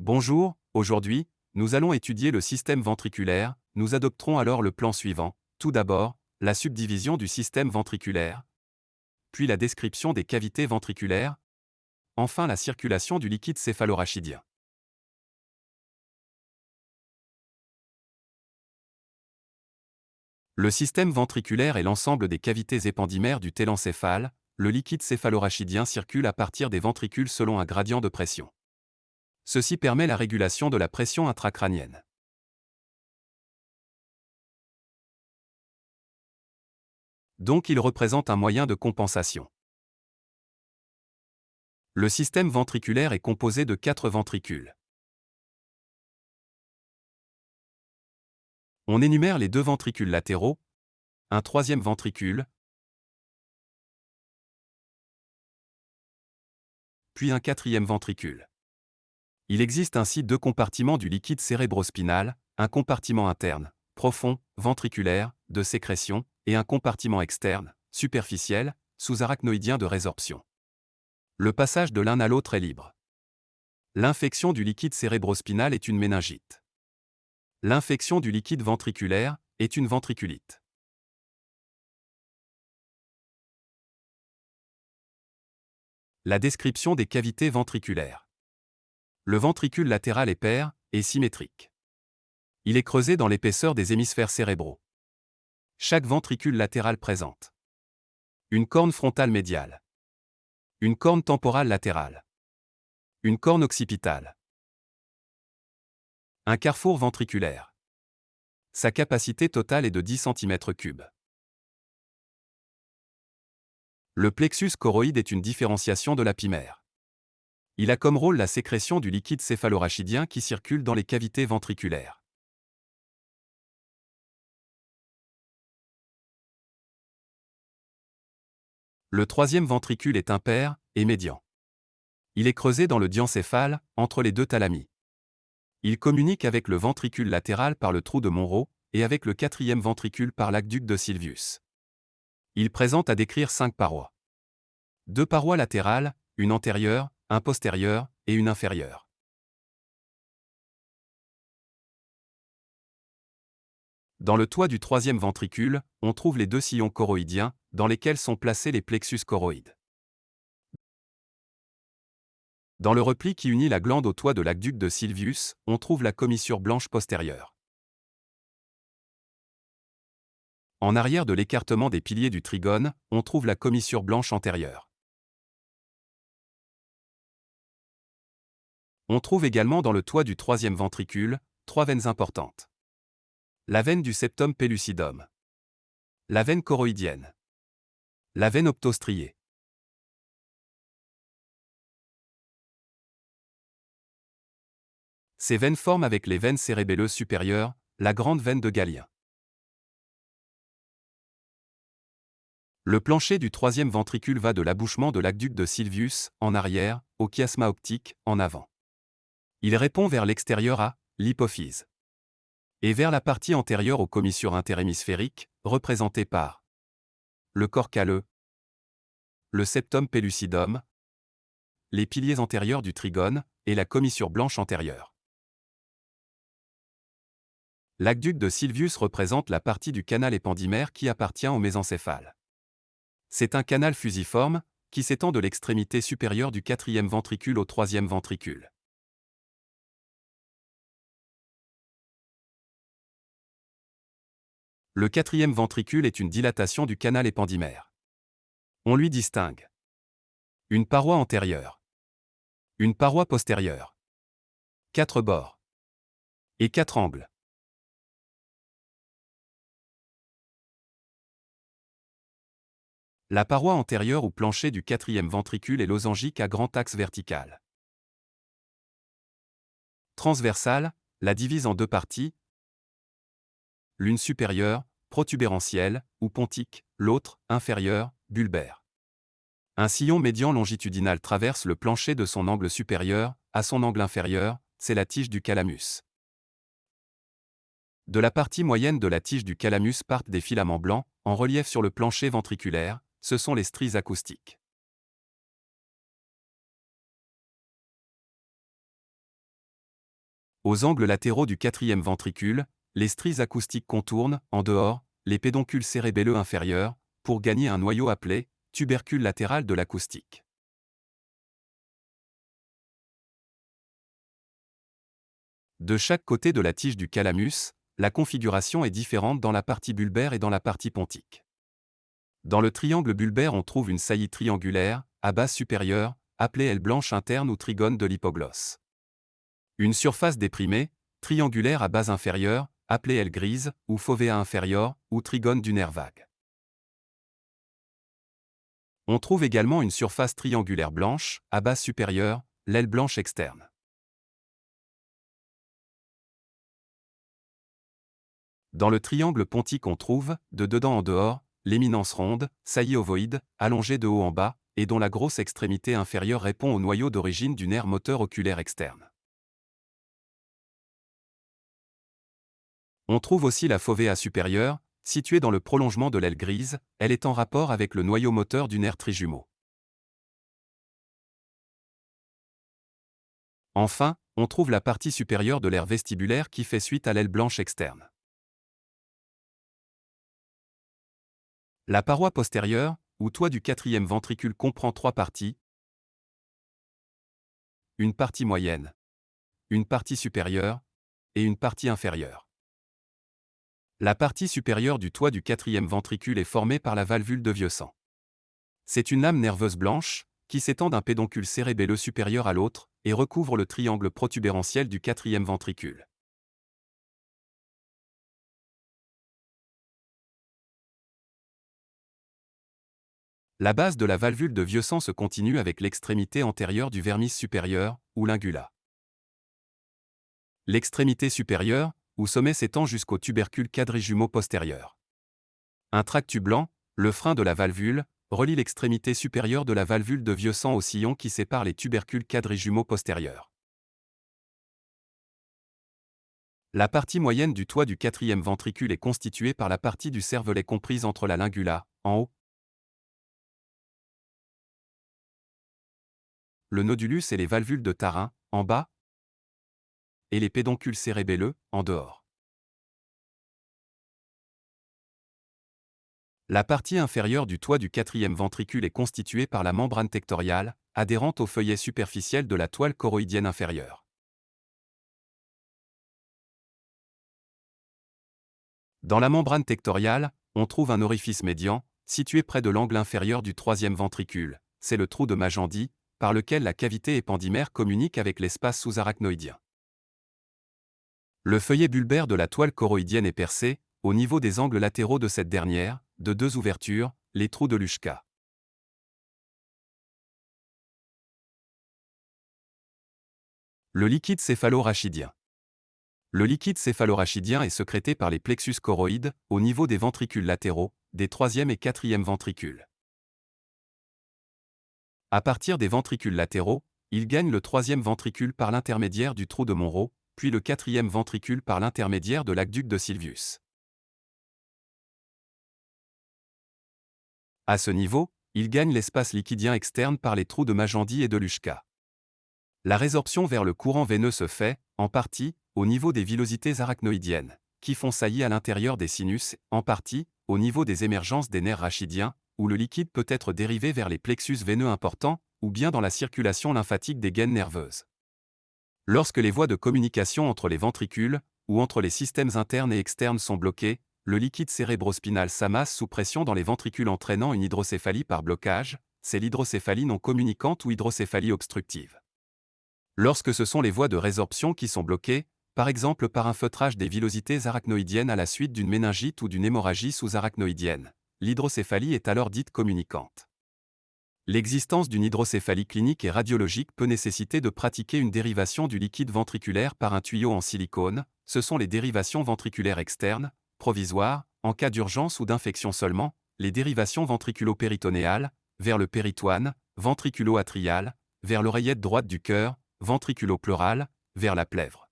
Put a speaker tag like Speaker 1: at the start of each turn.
Speaker 1: Bonjour, aujourd'hui, nous allons étudier le système ventriculaire, nous adopterons alors le plan suivant. Tout d'abord, la subdivision du système ventriculaire, puis la description des cavités ventriculaires, enfin la circulation du liquide céphalorachidien. Le système ventriculaire est l'ensemble des cavités épendymaires du télencéphale, le liquide céphalorachidien circule à partir des ventricules selon un gradient de pression. Ceci permet la régulation de la pression intracrânienne. Donc il représente un moyen de compensation. Le système ventriculaire est composé de quatre ventricules. On énumère les deux ventricules latéraux, un troisième ventricule, puis un quatrième ventricule. Il existe ainsi deux compartiments du liquide cérébrospinal, un compartiment interne, profond, ventriculaire, de sécrétion, et un compartiment externe, superficiel, sous-arachnoïdien de résorption. Le passage de l'un à l'autre est libre. L'infection du liquide cérébrospinal est une méningite. L'infection du liquide ventriculaire est une ventriculite. La description des cavités ventriculaires. Le ventricule latéral est pair et symétrique. Il est creusé dans l'épaisseur des hémisphères cérébraux. Chaque ventricule latéral présente une corne frontale médiale, une corne temporale latérale, une corne occipitale, un carrefour ventriculaire. Sa capacité totale est de 10 cm3. Le plexus choroïde est une différenciation de l'apimère. Il a comme rôle la sécrétion du liquide céphalorachidien qui circule dans les cavités ventriculaires. Le troisième ventricule est impair et médian. Il est creusé dans le diencéphale, entre les deux thalamies. Il communique avec le ventricule latéral par le trou de Monro et avec le quatrième ventricule par l'aqueduc de Sylvius. Il présente à décrire cinq parois. Deux parois latérales, une antérieure, un postérieur et une inférieure. Dans le toit du troisième ventricule, on trouve les deux sillons choroïdiens, dans lesquels sont placés les plexus choroïdes. Dans le repli qui unit la glande au toit de l'aqueduc de Sylvius, on trouve la commissure blanche postérieure. En arrière de l'écartement des piliers du trigone, on trouve la commissure blanche antérieure. On trouve également dans le toit du troisième ventricule, trois veines importantes. La veine du septum pellucidum. La veine choroïdienne. La veine optostriée. Ces veines forment avec les veines cérébelleuses supérieures, la grande veine de Galien. Le plancher du troisième ventricule va de l'abouchement de l'aqueduc de Sylvius, en arrière, au chiasma optique, en avant. Il répond vers l'extérieur à l'hypophyse. Et vers la partie antérieure aux commissures interhémisphériques, représentées par le corps calleux, le septum pellucidum, les piliers antérieurs du trigone et la commissure blanche antérieure. L'aqueduc de Sylvius représente la partie du canal épendymaire qui appartient au mésencéphale. C'est un canal fusiforme qui s'étend de l'extrémité supérieure du quatrième ventricule au troisième ventricule. Le quatrième ventricule est une dilatation du canal épendymaire. On lui distingue une paroi antérieure, une paroi postérieure, quatre bords et quatre angles. La paroi antérieure ou plancher du quatrième ventricule est losangique à grand axe vertical. Transversale, la divise en deux parties, l'une supérieure, protubérantielle, ou pontique, l'autre, inférieure, bulbaire. Un sillon médian longitudinal traverse le plancher de son angle supérieur, à son angle inférieur, c'est la tige du calamus. De la partie moyenne de la tige du calamus partent des filaments blancs, en relief sur le plancher ventriculaire, ce sont les stries acoustiques. Aux angles latéraux du quatrième ventricule, les stries acoustiques contournent, en dehors, les pédoncules cérébelleux inférieurs, pour gagner un noyau appelé tubercule latéral de l'acoustique. De chaque côté de la tige du calamus, la configuration est différente dans la partie bulbaire et dans la partie pontique. Dans le triangle bulbaire, on trouve une saillie triangulaire, à base supérieure, appelée aile blanche interne ou trigone de l'hypoglosse. Une surface déprimée, triangulaire à base inférieure, appelée aile grise, ou fovea inférieur, ou trigone du nerf vague. On trouve également une surface triangulaire blanche, à base supérieure, l'aile blanche externe. Dans le triangle pontique on trouve, de dedans en dehors, l'éminence ronde, saillie ovoïde, allongée de haut en bas, et dont la grosse extrémité inférieure répond au noyau d'origine du nerf moteur oculaire externe. On trouve aussi la fovea supérieure, située dans le prolongement de l'aile grise, elle est en rapport avec le noyau moteur du nerf trijumeau. Enfin, on trouve la partie supérieure de l'aire vestibulaire qui fait suite à l'aile blanche externe. La paroi postérieure, ou toit du quatrième ventricule comprend trois parties. Une partie moyenne, une partie supérieure et une partie inférieure. La partie supérieure du toit du quatrième ventricule est formée par la valvule de vieux sang. C'est une lame nerveuse blanche, qui s'étend d'un pédoncule cérébelleux supérieur à l'autre, et recouvre le triangle protubérantiel du quatrième ventricule. La base de la valvule de vieux sang se continue avec l'extrémité antérieure du vermis supérieur, ou l'ingula. L'extrémité supérieure, ou sommet s'étend jusqu'au tubercule quadrijumeau postérieur. Un tractus blanc, le frein de la valvule, relie l'extrémité supérieure de la valvule de vieux sang au sillon qui sépare les tubercules quadrijumeaux postérieurs. La partie moyenne du toit du quatrième ventricule est constituée par la partie du cervelet comprise entre la lingula, en haut, le nodulus et les valvules de Tarin, en bas, et les pédoncules cérébelleux, en dehors. La partie inférieure du toit du quatrième ventricule est constituée par la membrane tectoriale, adhérente au feuillet superficiel de la toile choroïdienne inférieure. Dans la membrane tectoriale, on trouve un orifice médian, situé près de l'angle inférieur du troisième ventricule, c'est le trou de Magendie, par lequel la cavité épandymère communique avec l'espace sous-arachnoïdien. Le feuillet bulbaire de la toile choroïdienne est percé, au niveau des angles latéraux de cette dernière, de deux ouvertures, les trous de Luschka. Le liquide céphalorachidien. Le liquide céphalorachidien est sécrété par les plexus choroïdes, au niveau des ventricules latéraux, des troisième et quatrième ventricules. À partir des ventricules latéraux, il gagne le troisième ventricule par l'intermédiaire du trou de Monro, puis le quatrième ventricule par l'intermédiaire de l'aqueduc de Sylvius. À ce niveau, il gagne l'espace liquidien externe par les trous de Magendie et de Luschka. La résorption vers le courant veineux se fait, en partie, au niveau des villosités arachnoïdiennes, qui font saillie à l'intérieur des sinus, en partie, au niveau des émergences des nerfs rachidiens, où le liquide peut être dérivé vers les plexus veineux importants, ou bien dans la circulation lymphatique des gaines nerveuses. Lorsque les voies de communication entre les ventricules, ou entre les systèmes internes et externes sont bloquées, le liquide cérébrospinal s'amasse sous pression dans les ventricules entraînant une hydrocéphalie par blocage, c'est l'hydrocéphalie non communicante ou hydrocéphalie obstructive. Lorsque ce sont les voies de résorption qui sont bloquées, par exemple par un feutrage des villosités arachnoïdiennes à la suite d'une méningite ou d'une hémorragie sous-arachnoïdienne, l'hydrocéphalie est alors dite communicante. L'existence d'une hydrocéphalie clinique et radiologique peut nécessiter de pratiquer une dérivation du liquide ventriculaire par un tuyau en silicone, ce sont les dérivations ventriculaires externes, provisoires, en cas d'urgence ou d'infection seulement, les dérivations ventriculo-péritonéales, vers le péritoine, ventriculo-atrial, vers l'oreillette droite du cœur, ventriculo-pleural, vers la plèvre.